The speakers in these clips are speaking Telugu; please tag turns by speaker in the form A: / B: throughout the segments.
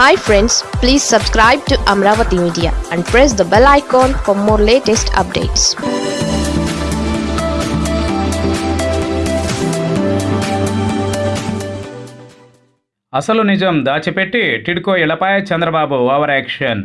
A: Hi friends please subscribe to Amaravati media and press the bell icon for more latest updates
B: అసలు నిజం దాచిపెట్టి టిడ్కో ఇళ్ళపై చంద్రబాబు ఓవర్ యాక్షన్.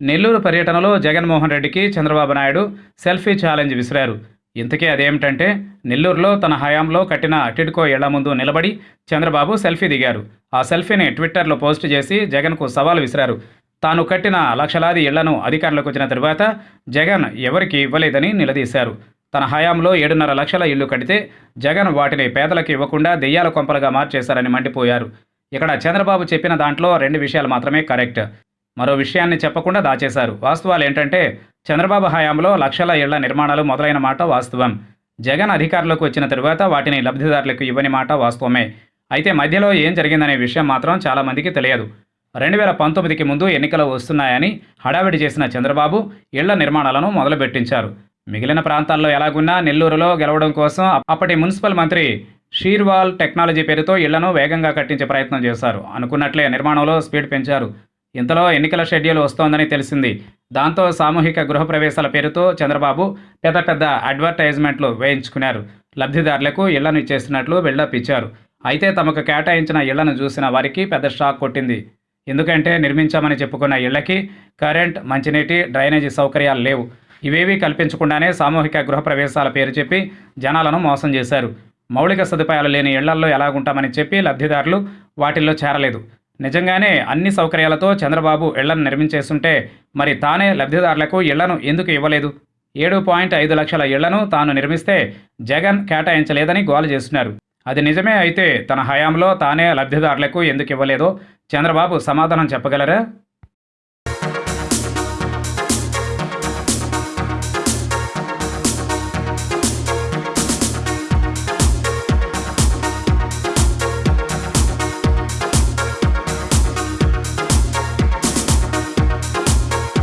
B: నెల్లూరు పర్యటనలో జగన్మోహన్ రెడ్డికి చంద్రబాబు నాయుడు సెల్ఫీ ఛాలెంజ్ విసిరారు. ఇంతకీ అదేమిటంటే నెల్లూరులో తన హయాంలో కట్టిన టిడ్కో ఇళ్ళ ముందు నిలబడి చంద్రబాబు సెల్ఫీ దిగారు. ఆ సెల్ఫీని ట్విట్టర్లో పోస్ట్ చేసి జగన్కు సవాల్ విసిరారు. తాను కట్టిన లక్షలాది ఇళ్ళను అధికారంలోకి వచ్చిన తరువాత జగన్ ఎవరికి ఇవ్వలేదని నిలదీశారు. తన హయాంలో ఏడున్నర లక్షల ఇళ్ళు కడితే జగన్ వాటిని పేదలకు ఇవ్వకుండా దెయ్యాల కొంపలుగా మార్చేశారని మండిపోయారు. ఇక్కడ చంద్రబాబు చెప్పిన దాంట్లో రెండు విషయాలు మాత్రమే కరెక్ట్. మరో విషయాన్ని చెప్పకుండా దాచేశారు. వాస్తవాలు ఏంటంటే చంద్రబాబు హయాంలో లక్షల ఇళ్ళ నిర్మాణాలు మొదలైన మాట వాస్తవం. జగన్ అధికారంలోకి వచ్చిన తరువాత వాటిని లబ్ధిదారులకు ఇవ్వని మాట వాస్తవమే. అయితే మధ్యలో ఏం జరిగిందనే విషయం మాత్రం చాలామందికి తెలియదు. రెండు వేల పంతొమ్మిదికి ముందు ఎన్నికలు వస్తున్నాయని హడావిడి చేసిన చంద్రబాబు ఇళ్ళ నిర్మాణాలను మొదలుపెట్టించారు. మిగిలిన ప్రాంతాల్లో ఎలాగున్నా నెల్లూరులో గెలవడం కోసం అప్పటి మున్సిపల్ మంత్రి షీర్వాల్ టెక్నాలజీ పేరుతో ఇళ్ళను వేగంగా కట్టించే ప్రయత్నం చేశారు. అనుకున్నట్లే నిర్మాణంలో స్పీడ్ పెంచారు. ఇంతలో ఎన్నికల షెడ్యూల్ వస్తోందని తెలిసింది. దాంతో సామూహిక గృహప్రవేశాల పేరుతో చంద్రబాబు పెద్ద పెద్ద అడ్వర్టైజ్మెంట్లు వేయించుకున్నారు. లబ్ధిదారులకు ఇళ్ళను ఇచ్చేస్తున్నట్లు బిల్డప్ ఇచ్చారు. అయితే తమకు కేటాయించిన ఇళ్ళను చూసిన వారికి పెద్ద షాక్ కొట్టింది. ఎందుకంటే నిర్మించామని చెప్పుకున్న ఇళ్ళకి కరెంట్ మంచినీటి డ్రైనేజీ సౌకర్యాలు లేవు. ఇవేవీ కల్పించకుండానే సామూహిక గృహప్రవేశాల పేరు చెప్పి జనాలను మోసం చేశారు. మౌలిక సదుపాయాలు లేని ఇళ్ళల్లో ఎలాగుంటామని చెప్పి లబ్ధిదారులు వాటిల్లో చేరలేదు. నిజంగానే అన్ని సౌకర్యాలతో చంద్రబాబు ఇళ్ళను నిర్మించేస్తుంటే మరి తానే లబ్ధిదారులకు ఇళ్ళను ఎందుకు ఇవ్వలేదు? ఏడు పాయింట్ ఐదు లక్షల ఇళ్ళను తాను నిర్మిస్తే జగన్ కేటాయించలేదని గోల చేస్తున్నారు. అది నిజమే అయితే తన హయాంలో తానే లబ్ధిదారులకు ఎందుకు ఇవ్వలేదో చంద్రబాబు సమాధానం చెప్పగలరా?